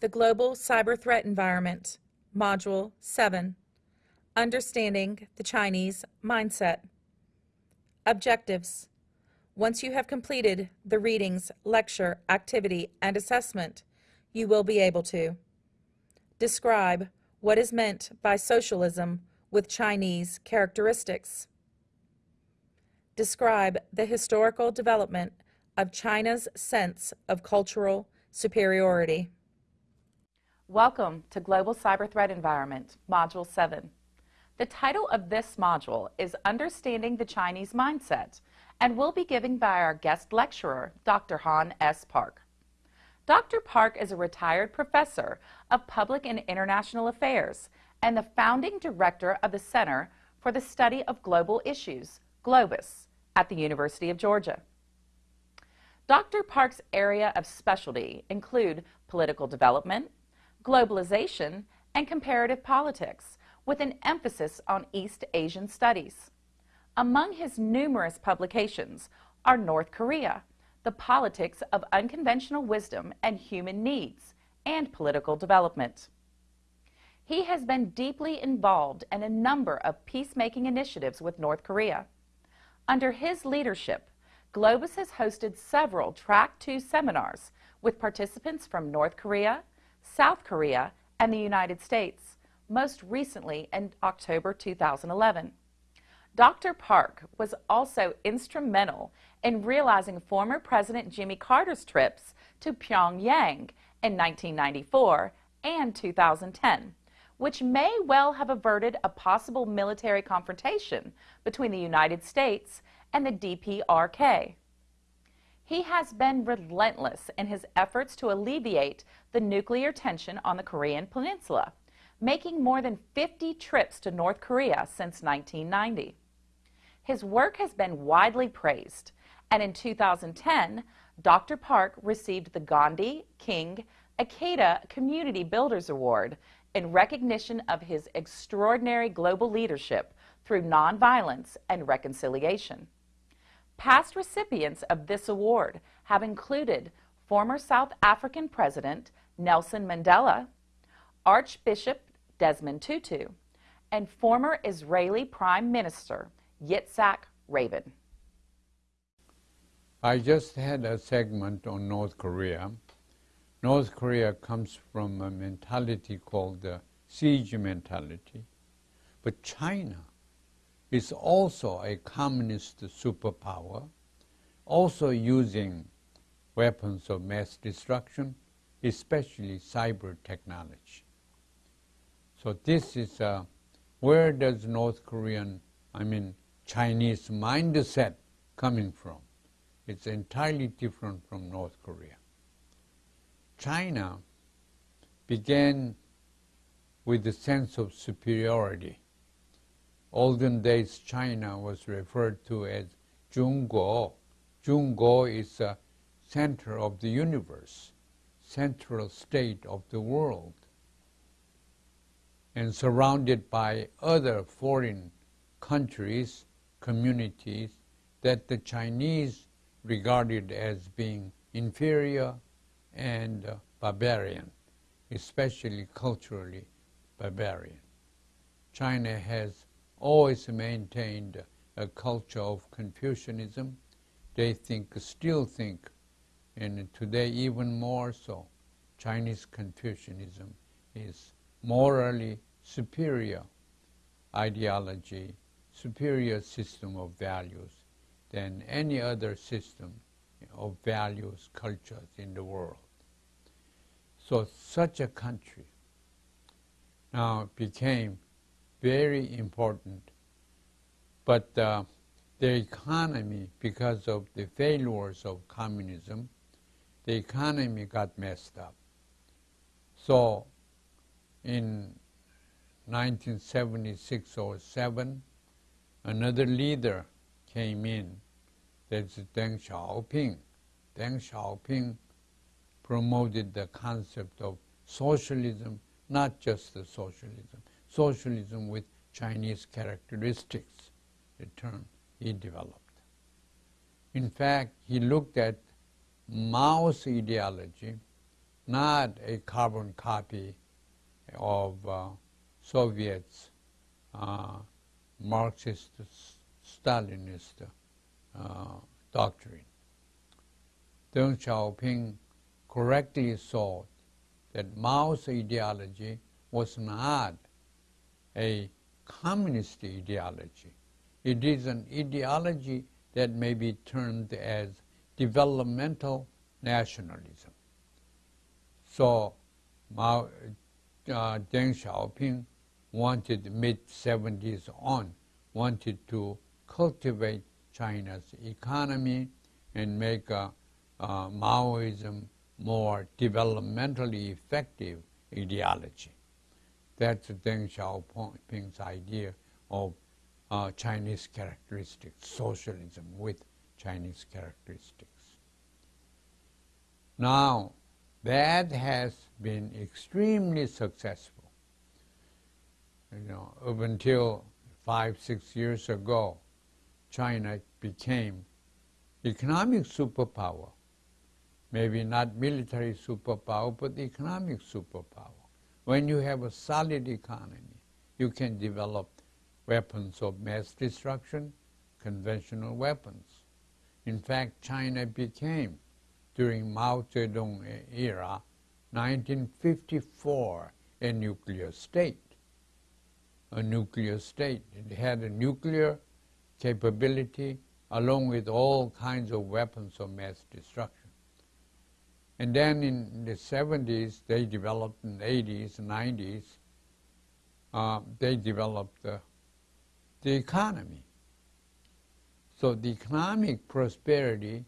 The Global Cyber Threat Environment, Module 7 Understanding the Chinese Mindset. Objectives Once you have completed the readings, lecture, activity, and assessment, you will be able to describe what is meant by socialism with Chinese characteristics. Describe the historical development of China's sense of cultural superiority. Welcome to Global Cyber Threat Environment, Module 7. The title of this module is Understanding the Chinese Mindset and will be given by our guest lecturer, Dr. Han S. Park. Dr. Park is a retired professor of Public and International Affairs and the founding director of the Center for the Study of Global Issues, GLOBIS, at the University of Georgia. Dr. Park's area of specialty include political development, globalization, and comparative politics, with an emphasis on East Asian studies. Among his numerous publications are North Korea, the politics of unconventional wisdom and human needs, and political development. He has been deeply involved in a number of peacemaking initiatives with North Korea. Under his leadership, GLOBIS has hosted several Track 2 seminars with participants from North Korea, South Korea, and the United States, most recently in October 2011. Dr. Park was also instrumental in realizing former President Jimmy Carter's trips to Pyongyang in 1994 and 2010, which may well have averted a possible military confrontation between the United States and the DPRK. He has been relentless in his efforts to alleviate the nuclear tension on the Korean Peninsula, making more than 50 trips to North Korea since 1990. His work has been widely praised, and in 2010, Dr. Park received the Gandhi King Ikeda Community Builders Award in recognition of his extraordinary global leadership through nonviolence and reconciliation. Past recipients of this award have included former South African President Nelson Mandela, Archbishop Desmond Tutu, and former Israeli Prime Minister Yitzhak Rabin. I just had a segment on North Korea. North Korea comes from a mentality called the siege mentality. But China is also a communist superpower, also using weapons of mass destruction, especially cyber technology. So this is uh, where does North Korean, I mean Chinese mindset coming from? It's entirely different from North Korea. China began with the sense of superiority olden days China was referred to as Zhongguo. Zhongguo is a center of the universe, central state of the world, and surrounded by other foreign countries, communities that the Chinese regarded as being inferior and uh, barbarian, especially culturally barbarian. China has always maintained a culture of Confucianism. They think, still think, and today even more so, Chinese Confucianism is morally superior ideology, superior system of values than any other system of values, cultures in the world. So such a country now became very important. But uh, the economy, because of the failures of communism, the economy got messed up. So in 1976 or 7, another leader came in. That's Deng Xiaoping. Deng Xiaoping promoted the concept of socialism, not just the socialism, socialism with Chinese characteristics, the term he developed. In fact, he looked at Mao's ideology, not a carbon copy of uh, Soviet's uh, Marxist Stalinist uh, doctrine. Deng Xiaoping correctly saw that Mao's ideology was not a communist ideology. It is an ideology that may be termed as developmental nationalism. So Mao, uh, Deng Xiaoping wanted mid-70s on, wanted to cultivate China's economy and make uh, uh, Maoism more developmentally effective ideology. That's Deng Xiaoping's idea of uh, Chinese characteristics, socialism with Chinese characteristics. Now, that has been extremely successful. You know, up until five, six years ago, China became economic superpower. Maybe not military superpower, but economic superpower. When you have a solid economy, you can develop weapons of mass destruction, conventional weapons. In fact, China became, during Mao Zedong era, 1954, a nuclear state. A nuclear state. It had a nuclear capability along with all kinds of weapons of mass destruction. And then in the 70s, they developed in the 80s, 90s, uh, they developed uh, the economy. So the economic prosperity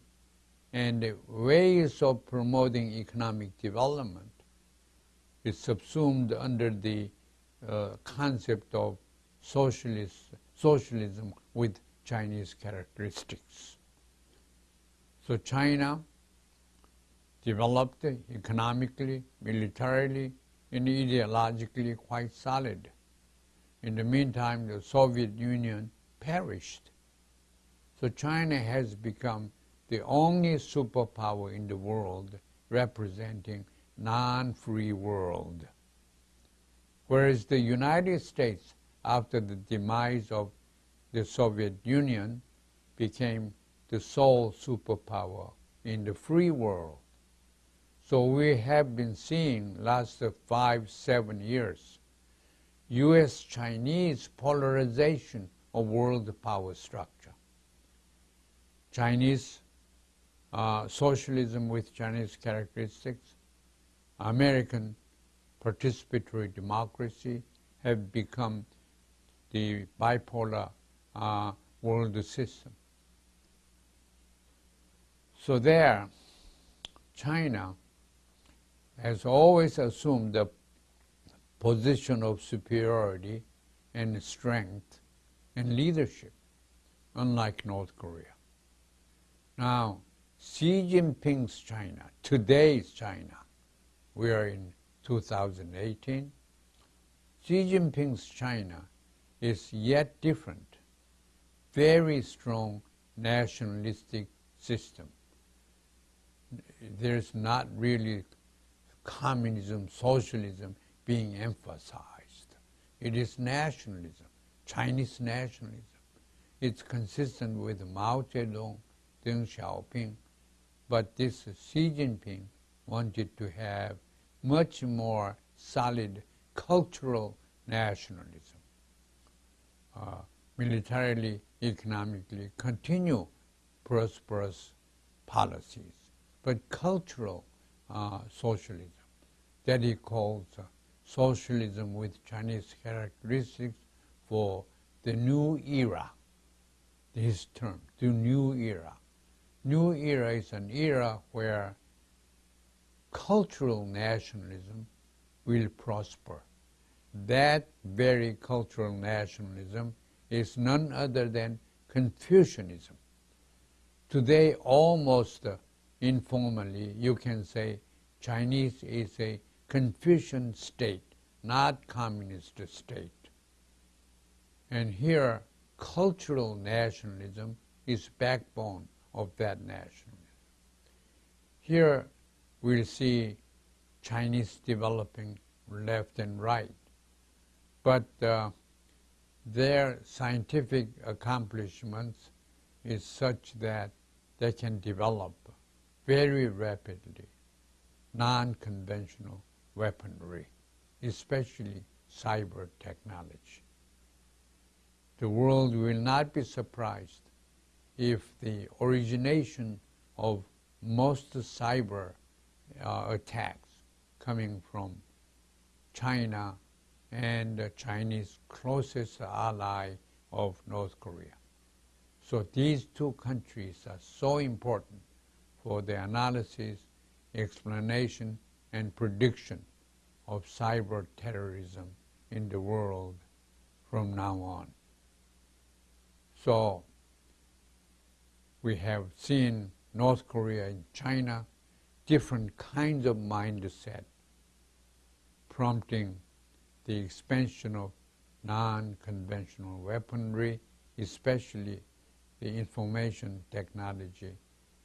and the ways of promoting economic development is subsumed under the uh, concept of socialist, socialism with Chinese characteristics. So China developed economically, militarily, and ideologically quite solid. In the meantime, the Soviet Union perished. So China has become the only superpower in the world representing non-free world. Whereas the United States, after the demise of the Soviet Union, became the sole superpower in the free world. So we have been seeing last five, seven years U.S.-Chinese polarization of world power structure. Chinese uh, socialism with Chinese characteristics, American participatory democracy have become the bipolar uh, world system. So there, China has always assumed the position of superiority and strength and leadership, unlike North Korea. Now, Xi Jinping's China, today's China, we are in 2018, Xi Jinping's China is yet different, very strong nationalistic system. There's not really communism, socialism being emphasized. It is nationalism, Chinese nationalism. It's consistent with Mao Zedong, Deng Xiaoping, but this Xi Jinping wanted to have much more solid cultural nationalism. Uh, militarily, economically, continue prosperous policies, but cultural uh, socialism that he calls uh, socialism with Chinese characteristics for the new era, his term, the new era. New era is an era where cultural nationalism will prosper. That very cultural nationalism is none other than Confucianism. Today, almost uh, informally, you can say Chinese is a Confucian state, not communist state. And here, cultural nationalism is backbone of that nationalism. Here we'll see Chinese developing left and right, but uh, their scientific accomplishments is such that they can develop very rapidly non-conventional weaponry, especially cyber technology. The world will not be surprised if the origination of most cyber uh, attacks coming from China and the Chinese closest ally of North Korea. So these two countries are so important for the analysis, explanation, and prediction of cyber terrorism in the world from now on. So we have seen North Korea and China, different kinds of mindset, prompting the expansion of non-conventional weaponry, especially the information technology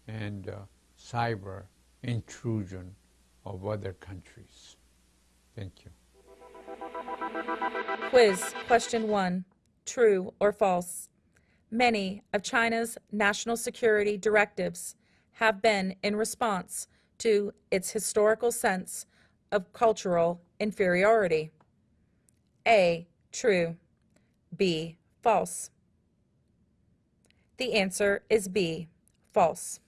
and uh, cyber intrusion of other countries. Thank you. Quiz question one True or false? Many of China's national security directives have been in response to its historical sense of cultural inferiority. A. True. B. False. The answer is B. False.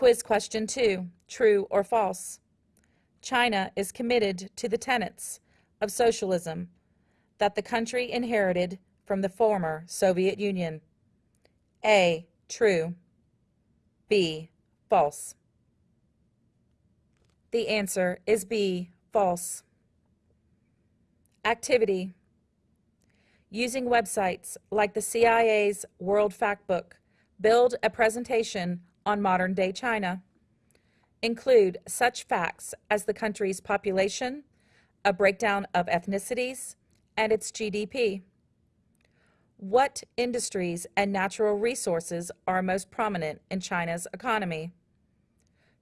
Quiz question two True or false? China is committed to the tenets of socialism that the country inherited from the former Soviet Union. A. True. B. False. The answer is B. False. Activity. Using websites like the CIA's World Factbook, build a presentation on modern day China. Include such facts as the country's population, a breakdown of ethnicities, and its GDP. What industries and natural resources are most prominent in China's economy?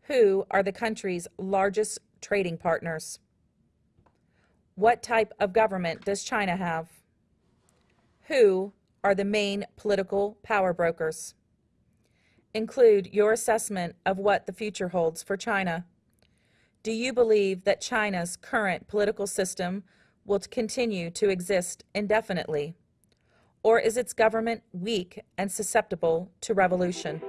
Who are the country's largest trading partners? What type of government does China have? Who are the main political power brokers? Include your assessment of what the future holds for China. Do you believe that China's current political system will continue to exist indefinitely? Or is its government weak and susceptible to revolution?